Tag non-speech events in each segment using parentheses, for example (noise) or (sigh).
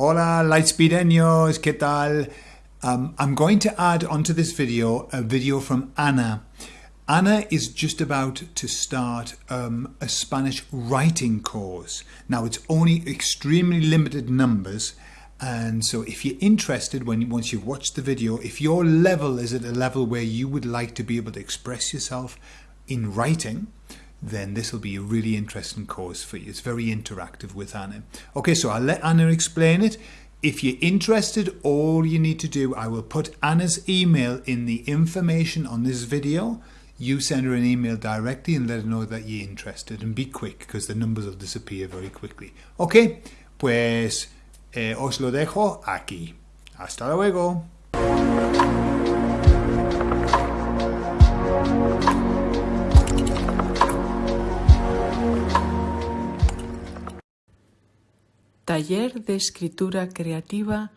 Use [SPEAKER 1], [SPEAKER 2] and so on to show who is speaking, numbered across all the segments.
[SPEAKER 1] Hola Lightspeedeños, ¿qué tal? Um, I'm going to add onto this video a video from Anna. Anna is just about to start um, a Spanish writing course. Now it's only extremely limited numbers and so if you're interested when once you've watched the video, if your level is at a level where you would like to be able to express yourself in writing, then this will be a really interesting course for you. It's very interactive with Anna. Okay, so I'll let Anna explain it. If you're interested, all you need to do, I will put Anna's email in the information on this video. You send her an email directly and let her know that you're interested and be quick because the numbers will disappear very quickly. Okay, pues eh, os lo dejo aquí. Hasta luego.
[SPEAKER 2] Taller de escritura creativa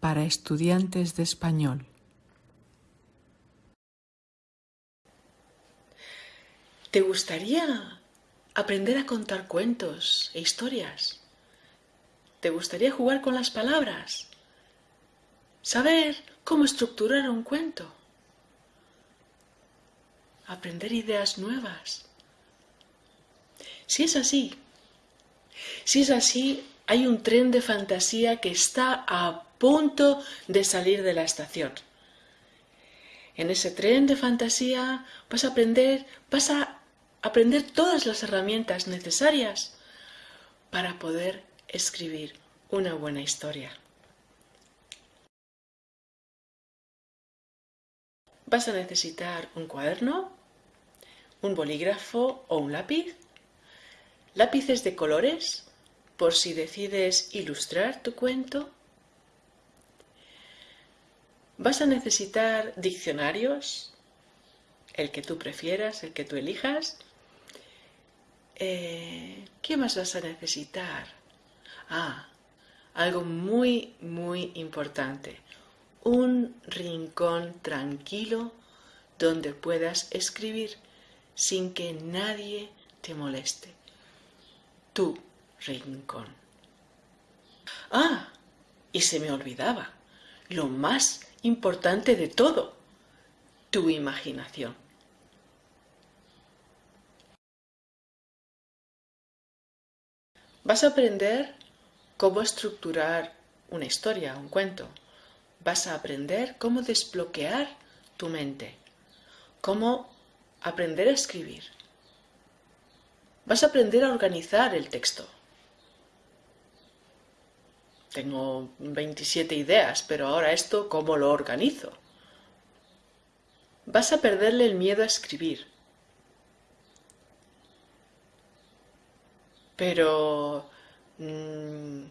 [SPEAKER 2] para estudiantes de español. ¿Te gustaría aprender a contar cuentos e historias? ¿Te gustaría jugar con las palabras? ¿Saber cómo estructurar un cuento? ¿Aprender ideas nuevas? Si es así, si es así, hay un tren de fantasía que está a punto de salir de la estación. En ese tren de fantasía vas a aprender, vas a aprender todas las herramientas necesarias para poder escribir una buena historia. Vas a necesitar un cuaderno, un bolígrafo o un lápiz, lápices de colores por si decides ilustrar tu cuento. Vas a necesitar diccionarios, el que tú prefieras, el que tú elijas. Eh, ¿Qué más vas a necesitar? Ah, algo muy, muy importante. Un rincón tranquilo donde puedas escribir sin que nadie te moleste. Tu rincón. Ah, y se me olvidaba, lo más importante de todo, tu imaginación. Vas a aprender cómo estructurar una historia, un cuento. Vas a aprender cómo desbloquear tu mente, cómo aprender a escribir. Vas a aprender a organizar el texto. Tengo 27 ideas, pero ahora esto, ¿cómo lo organizo? Vas a perderle el miedo a escribir. Pero Mm,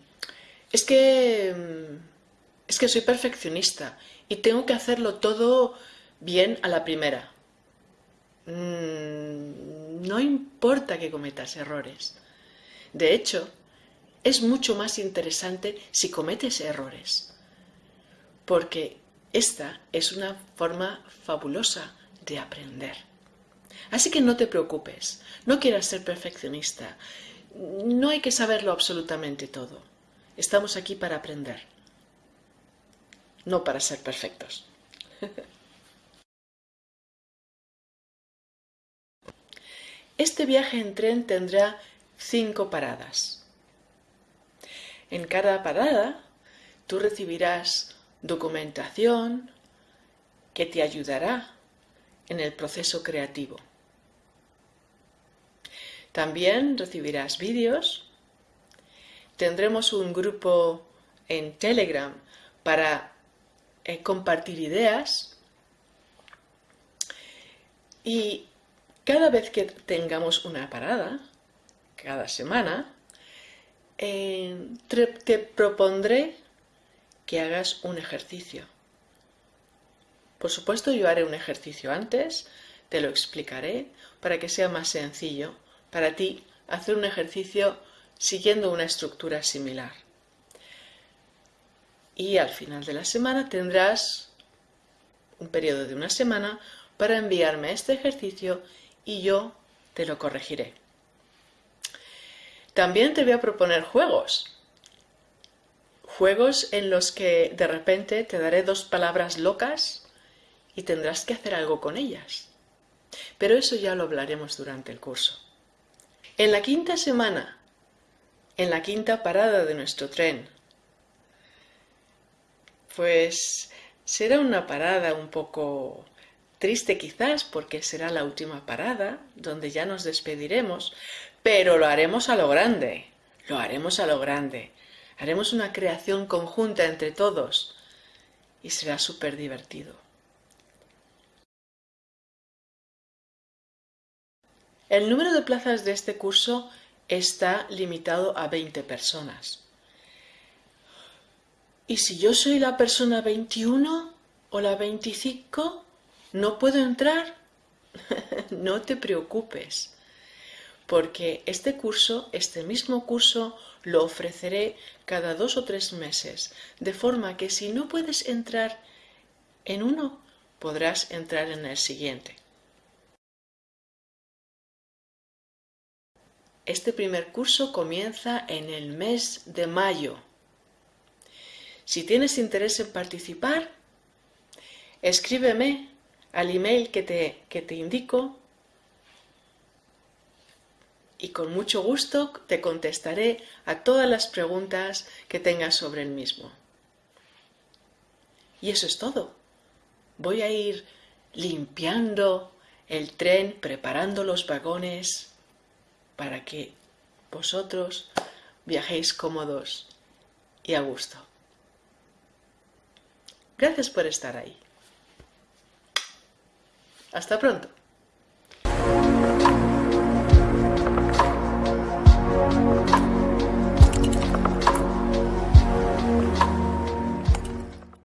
[SPEAKER 2] es que... Mm, es que soy perfeccionista y tengo que hacerlo todo bien a la primera. Mm, no importa que cometas errores. De hecho, es mucho más interesante si cometes errores. Porque esta es una forma fabulosa de aprender. Así que no te preocupes, no quieras ser perfeccionista no hay que saberlo absolutamente todo. Estamos aquí para aprender, no para ser perfectos. (laughs) Este viaje en tren tendrá cinco paradas. En cada parada tú recibirás documentación que te ayudará en el proceso creativo. También recibirás vídeos. Tendremos un grupo en Telegram para eh, compartir ideas. Y cada vez que tengamos una parada, cada semana, eh, te propondré que hagas un ejercicio. Por supuesto, yo haré un ejercicio antes, te lo explicaré para que sea más sencillo para ti hacer un ejercicio siguiendo una estructura similar. Y al final de la semana tendrás un periodo de una semana para enviarme este ejercicio y yo te lo corregiré. También te voy a proponer juegos. juegos en los que de repente te daré dos palabras locas y tendrás que hacer algo con ellas. Pero eso ya lo hablaremos durante el curso. En la quinta semana, en la quinta parada de nuestro tren, pues será una parada un poco triste quizás porque será la última parada donde ya nos despediremos, pero lo haremos a lo grande, lo haremos a lo grande. Haremos una creación conjunta entre todos y será súper divertido. El número de plazas de este curso está limitado a 20 personas. ¿Y si yo soy la persona 21 o la 25? ¿No puedo entrar? (laughs) no te preocupes, porque este curso, este mismo curso, lo ofreceré cada dos o tres meses, de forma que si no puedes entrar en uno, podrás entrar en el siguiente. Este primer curso comienza en el mes de mayo. Si tienes interés en participar, escríbeme al email que te, que te indico y con mucho gusto te contestaré a todas las preguntas que tengas sobre el mismo. Y eso es todo. Voy a ir limpiando el tren, preparando los vagones para que vosotros viajéis cómodos y a gusto. Gracias por estar ahí. Hasta pronto.